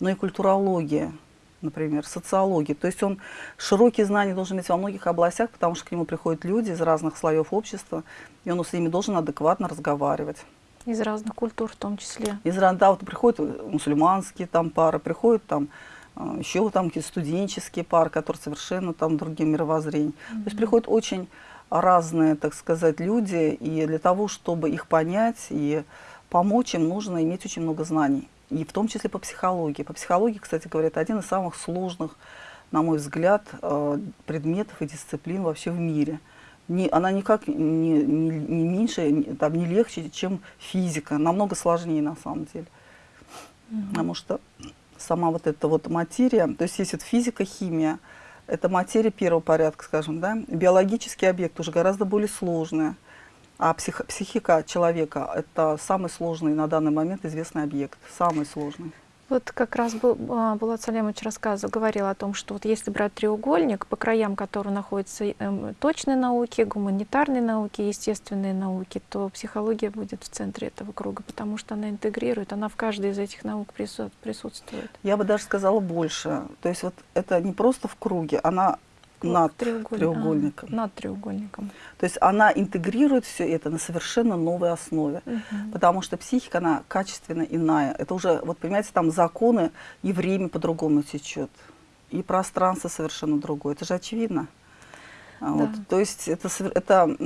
но и культурологии, например, социологии. То есть он широкие знания должен иметь во многих областях, потому что к нему приходят люди из разных слоев общества, и он с ними должен адекватно разговаривать. Из разных культур в том числе. Из разных, да, вот приходят мусульманские там пары, приходят там э, еще там какие-то студенческие пары, которые совершенно там другим мировоззрением. Mm -hmm. То есть приходят очень разные, так сказать, люди, и для того, чтобы их понять и помочь им, нужно иметь очень много знаний, и в том числе по психологии. По психологии, кстати говоря, это один из самых сложных, на мой взгляд, э, предметов и дисциплин вообще в мире. Не, она никак не, не, не меньше, там, не легче, чем физика, намного сложнее на самом деле. Угу. Потому что сама вот эта вот материя, то есть есть вот физика, химия, это материя первого порядка, скажем, да, биологический объект уже гораздо более сложный, а псих, психика человека – это самый сложный на данный момент известный объект, самый сложный. Вот как раз был, а, Булат Салемович рассказывал, говорил о том, что вот если брать треугольник, по краям которого находятся эм, точные науки, гуманитарные науки, естественные науки, то психология будет в центре этого круга, потому что она интегрирует, она в каждой из этих наук присутствует. Я бы даже сказала больше. То есть вот это не просто в круге, она над треуголь... треугольником. А, над треугольником. То есть она интегрирует все это на совершенно новой основе. Угу. Потому что психика, она качественно иная. Это уже, вот понимаете, там законы, и время по-другому течет, и пространство совершенно другое. Это же очевидно. А да. Вот, то есть это, это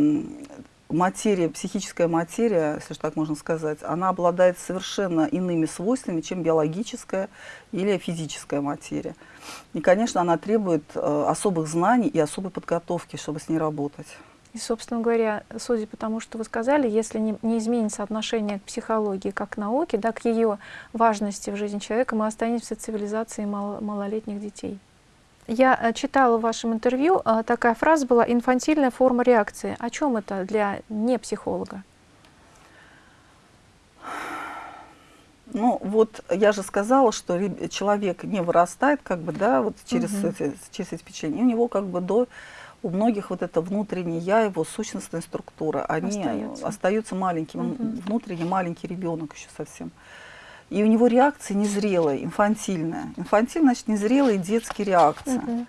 материя, психическая материя, если так можно сказать, она обладает совершенно иными свойствами, чем биологическая или физическая материя. И, конечно, она требует э, особых знаний и особой подготовки, чтобы с ней работать. И, собственно говоря, судя по тому, что вы сказали, если не, не изменится отношение к психологии как к науке, да, к ее важности в жизни человека, мы останемся цивилизацией мало, малолетних детей. Я э, читала в вашем интервью, э, такая фраза была «инфантильная форма реакции». О чем это для не психолога? Ну, вот я же сказала, что человек не вырастает, как бы, да, вот через, угу. эти, через эти впечатления. У него как бы до, у многих вот это внутреннее я, его сущностная структура, они остаются, остаются маленьким, угу. внутренний маленький ребенок еще совсем. И у него реакция незрелая, инфантильная. Инфантильная, значит, незрелая детские реакции. Угу.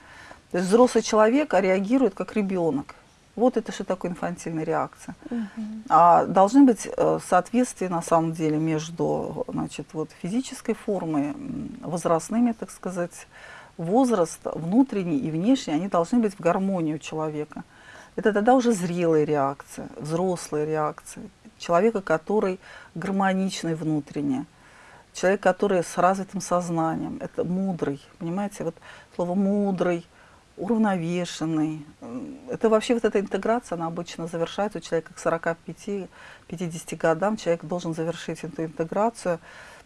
То есть взрослый человек а реагирует как ребенок. Вот это что такое инфантильная реакция. Угу. А должны быть э, соответствия на самом деле между значит, вот, физической формой, возрастными, так сказать, возраст внутренний и внешний, они должны быть в гармонии у человека. Это тогда уже зрелая реакция, взрослая реакция. Человека, который гармоничный внутренне человек, который с развитым сознанием, это мудрый, понимаете, вот слово мудрый, уравновешенный. Это вообще вот эта интеграция, она обычно завершается у человека к 45-50 годам, человек должен завершить эту интеграцию,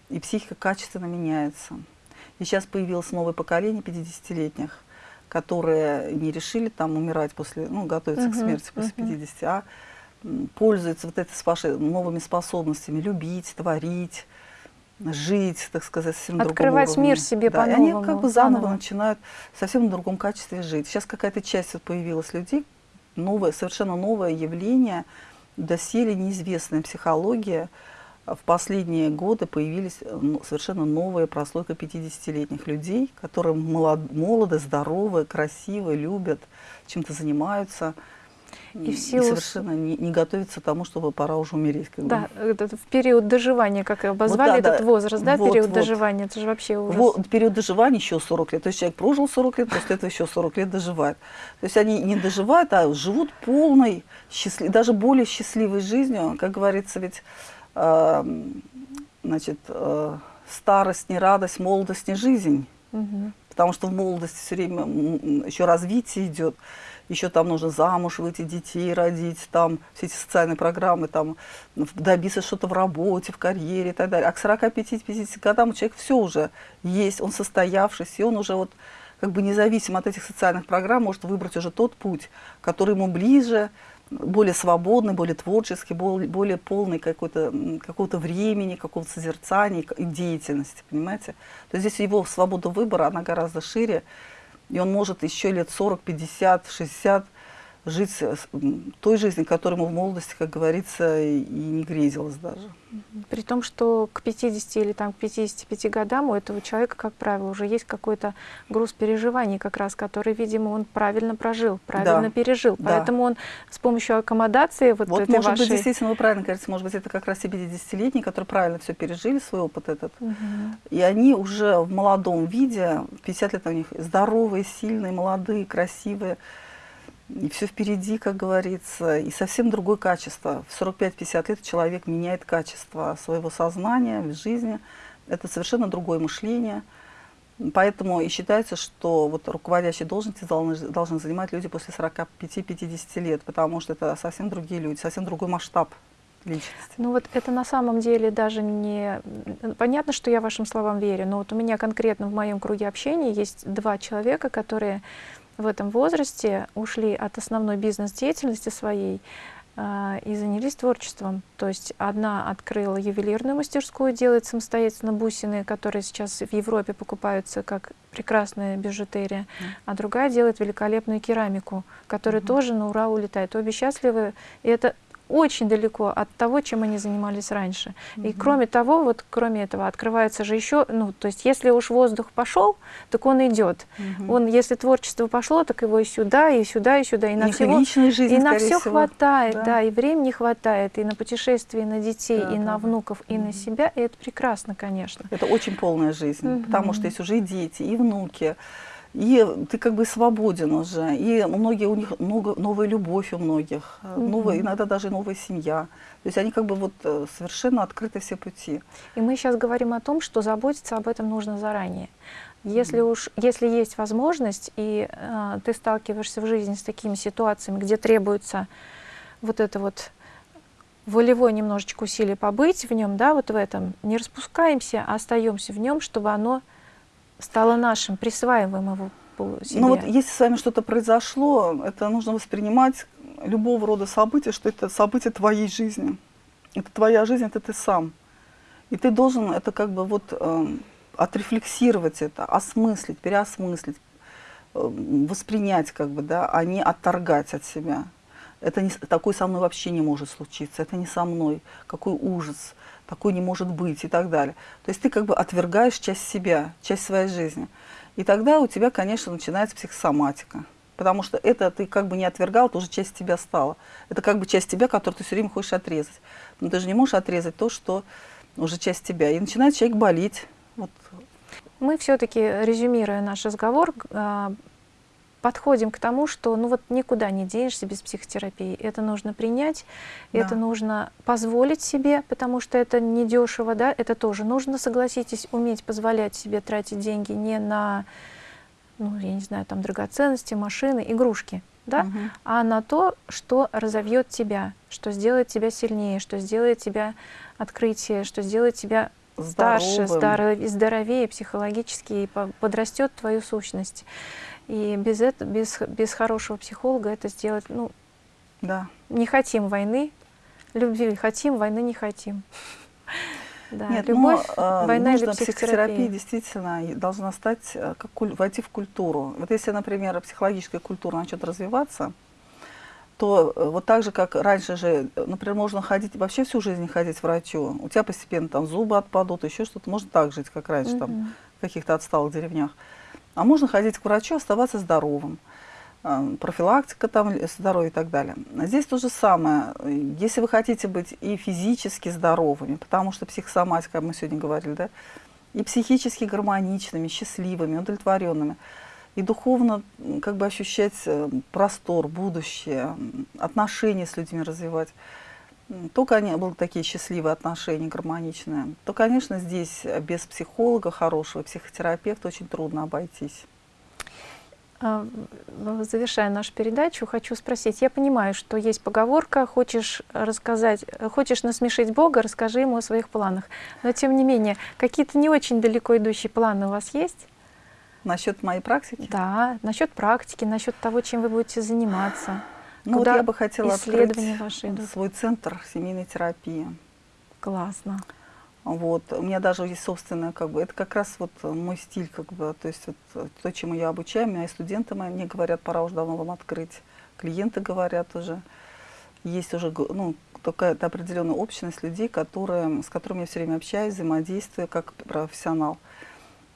и психика качественно меняется. И сейчас появилось новое поколение 50-летних, которые не решили там умирать после, ну, готовиться uh -huh, к смерти после uh -huh. 50, а пользуются вот этой вашей новыми способностями любить, творить, жить, так сказать, совсем Открывать другом мир себе да, по-новому. они как бы заново, заново начинают совсем в другом качестве жить. Сейчас какая-то часть вот появилась людей, новое, совершенно новое явление, доселе неизвестная психология. В последние годы появились ну, совершенно новая прослойка 50-летних людей, которые молод, молоды, здоровы, красивы, любят, чем-то занимаются и, в силу... и совершенно не, не готовится к тому, чтобы пора уже умереть. Как да, это в период доживания, как обозвали вот, да, этот да. возраст, да, вот, период вот. доживания, это же вообще ужас. Вот, период доживания еще 40 лет, то есть человек прожил 40 лет, после этого еще 40 лет доживает. То есть они не доживают, а живут полной, счастлив... даже более счастливой жизнью, как говорится, ведь, э, значит, э, старость не радость, молодость не жизнь. Угу. Потому что в молодости все время еще развитие идет еще там нужно замуж выйти, детей родить, там все эти социальные программы, там добиться что-то в работе, в карьере и так далее. А к 45-50 годам у человека все уже есть, он состоявшийся, и он уже вот как бы независимо от этих социальных программ может выбрать уже тот путь, который ему ближе, более свободный, более творческий, более, более полный какого-то времени, какого-то созерцания и деятельности, понимаете? То есть здесь его свобода выбора, она гораздо шире, и он может еще лет 40, 50, 60 жить той жизнью, которой ему в молодости, как говорится, и не грезилось даже. При том, что к 50 или там, к 55 годам у этого человека, как правило, уже есть какой-то груз переживаний, как раз, который, видимо, он правильно прожил, правильно да. пережил. Да. Поэтому он с помощью аккомодации вот, вот этой может вашей... быть, действительно, вы правильно говорите, может быть, это как раз 50-летние, которые правильно все пережили, свой опыт этот. Угу. И они уже в молодом виде, 50 лет у них здоровые, сильные, молодые, красивые, и все впереди, как говорится, и совсем другое качество. В 45-50 лет человек меняет качество своего сознания в жизни. Это совершенно другое мышление. Поэтому и считается, что вот руководящие должности должны, должны занимать люди после 45-50 лет, потому что это совсем другие люди, совсем другой масштаб. личности. Ну вот это на самом деле даже не... Понятно, что я вашим словам верю, но вот у меня конкретно в моем круге общения есть два человека, которые в этом возрасте ушли от основной бизнес-деятельности своей э, и занялись творчеством. То есть одна открыла ювелирную мастерскую, делает самостоятельно бусины, которые сейчас в Европе покупаются как прекрасная бижутерия, mm. а другая делает великолепную керамику, которая mm -hmm. тоже на ура улетает. Обе счастливы, и это очень далеко от того, чем они занимались раньше. Mm -hmm. И кроме того, вот кроме этого, открывается же еще, ну, то есть если уж воздух пошел, так он идет. Mm -hmm. Он, если творчество пошло, так его и сюда, и сюда, и сюда, и на всего, жизнь, и на все всего. хватает, да. да, и времени хватает, и на путешествия, и на детей, да, и да, на внуков, и mm -hmm. на себя, и это прекрасно, конечно. Это очень полная жизнь, mm -hmm. потому что есть уже и дети, и внуки и ты как бы свободен уже, и многие у них много, новая любовь у многих, mm -hmm. новая, иногда даже новая семья. То есть они как бы вот э, совершенно открыты все пути. И мы сейчас говорим о том, что заботиться об этом нужно заранее. Если уж, если есть возможность, и э, ты сталкиваешься в жизни с такими ситуациями, где требуется вот это вот волевой немножечко усилие побыть в нем, да, вот в этом, не распускаемся, а остаемся в нем, чтобы оно стало нашим, присваиваем его себе. Ну вот если с вами что-то произошло, это нужно воспринимать любого рода события, что это событие твоей жизни. Это твоя жизнь, это ты сам. И ты должен это как бы вот э, отрефлексировать это, осмыслить, переосмыслить, э, воспринять как бы, да, а не отторгать от себя. Это не, такое со мной вообще не может случиться, это не со мной, какой ужас такой не может быть и так далее. То есть ты как бы отвергаешь часть себя, часть своей жизни. И тогда у тебя, конечно, начинается психосоматика. Потому что это ты как бы не отвергал, это уже часть тебя стала. Это как бы часть тебя, которую ты все время хочешь отрезать. Но ты же не можешь отрезать то, что уже часть тебя. И начинает человек болеть. Вот. Мы все-таки, резюмируя наш разговор, а, подходим к тому, что ну вот никуда не денешься без психотерапии. Это нужно принять, да. это нужно позволить себе, потому что это недешево, да, это тоже нужно, согласитесь, уметь позволять себе тратить деньги не на, ну, я не знаю, там, драгоценности, машины, игрушки, да, угу. а на то, что разовьет тебя, что сделает тебя сильнее, что сделает тебя открытие, что сделает тебя старше, здоровее, здоровее психологически и подрастет твою сущность. И без, этого, без, без хорошего психолога это сделать, ну, да. не хотим войны, любви хотим, войны не хотим. Да, Нет, любовь, но, война нужно или психотерапия. психотерапия действительно должна стать, э, как, войти в культуру. Вот если, например, психологическая культура начнет развиваться, то э, вот так же, как раньше же, например, можно ходить, вообще всю жизнь ходить к врачу, у тебя постепенно там зубы отпадут, еще что-то, можно так жить, как раньше, угу. там, в каких-то отсталых деревнях. А можно ходить к врачу, оставаться здоровым. Э, профилактика там, здоровья и так далее. А здесь то же самое. Если вы хотите быть и физически здоровыми, потому что психосоматика, мы сегодня говорили, да, и психически гармоничными, счастливыми, удовлетворенными, и духовно как бы ощущать э, простор, будущее, отношения с людьми развивать, то, конечно, были такие счастливые отношения, гармоничные, то, конечно, здесь без психолога хорошего, психотерапевта очень трудно обойтись. А, завершая нашу передачу, хочу спросить. Я понимаю, что есть поговорка «хочешь рассказать, хочешь насмешить Бога, расскажи ему о своих планах». Но, тем не менее, какие-то не очень далеко идущие планы у вас есть? Насчет моей практики? Да, насчет практики, насчет того, чем вы будете заниматься. Ну вот я бы хотела открыть ваши свой центр семейной терапии. Классно. Вот. У меня даже есть собственная, как бы, это как раз вот мой стиль, как бы, то есть вот, то, чему я обучаю, меня и студенты мои мне говорят, пора уже давно вам открыть, клиенты говорят уже, есть уже, ну, такая определенная общность людей, которые, с которыми я все время общаюсь, взаимодействую как профессионал.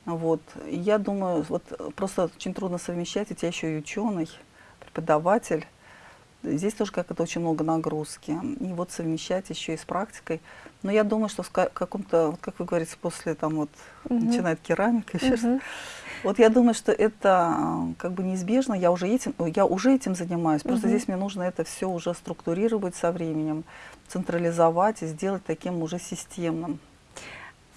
Вот. Я думаю, вот просто очень трудно совмещать, у тебя еще и ученый, преподаватель, Здесь тоже как это очень много нагрузки. И вот совмещать еще и с практикой. Но я думаю, что в каком-то, вот как вы говорите, после там вот угу. начинает керамика, еще угу. Вот я думаю, что это как бы неизбежно. Я уже этим, я уже этим занимаюсь. Просто угу. здесь мне нужно это все уже структурировать со временем, централизовать и сделать таким уже системным.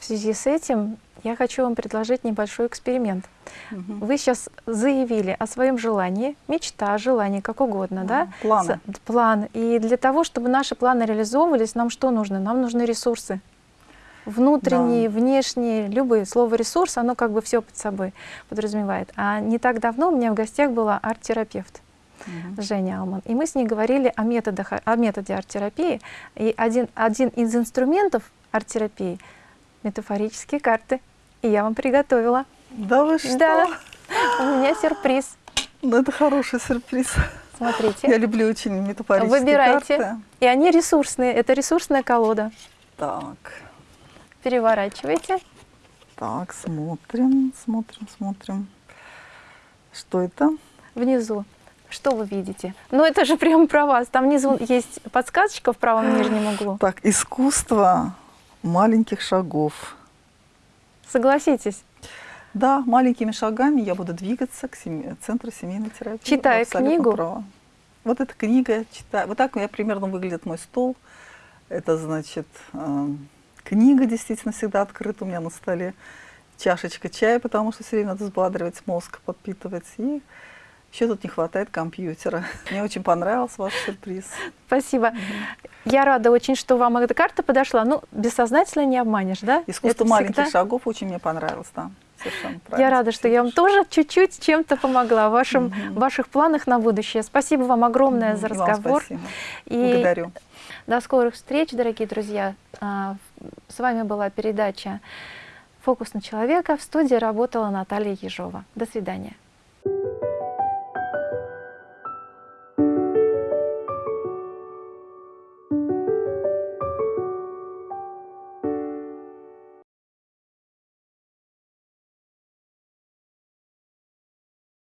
В связи с этим я хочу вам предложить небольшой эксперимент. Мгм. Вы сейчас заявили о своем желании, мечта, желание, как угодно, да? А, планы. С- План. И для того, чтобы наши планы реализовывались, нам что нужно? Нам нужны ресурсы. Внутренние, внешние, любые. Слово ресурс, оно как бы все под собой подразумевает. А не так давно у меня в гостях была арт-терапевт. Мгм. Женя Алман. И мы с ней говорили о, методах, о методе арт-терапии. И один, один из инструментов арт-терапии — метафорические карты. И я вам приготовила. Да вы что? Да, у меня сюрприз. Ну, это хороший сюрприз. Я Смотрите. люблю очень метафорические Выбирайте. карты. И они ресурсные. Это ресурсная колода. Так, Переворачивайте. так, смотрим, смотрим, смотрим. Что это? Внизу. Что вы видите? Ну, это же прямо про вас. Там внизу есть подсказочка в правом нижнем углу. Так, искусство маленьких шагов. Согласитесь. Да, маленькими шагами я буду двигаться к семи- центру семейной терапии. Читая книгу? правы. Вот эта книга, читаю. Вот так у меня примерно выглядит мой стол. Это значит, э, книга действительно всегда открыта у меня на столе. Чашечка чая, потому что все время надо взбадривать мозг, подпитывать. И еще тут не хватает компьютера. Мне очень понравился ваш сюрприз. Спасибо. Я рада очень, что вам эта карта подошла. Ну, бессознательно не обманешь, да? Искусство Это маленьких всегда- шагов очень мне понравилось, да. Совершенно. Я рада, что я вам тоже чуть-чуть чем-то помогла в вашем, ваших планах на будущее. Спасибо вам огромное за и вам разговор. спасибо. И Благодарю. до скорых встреч, дорогие друзья. А, С вами была передача «Фокус на человека». В студии работала Наталья Ежова. До свидания.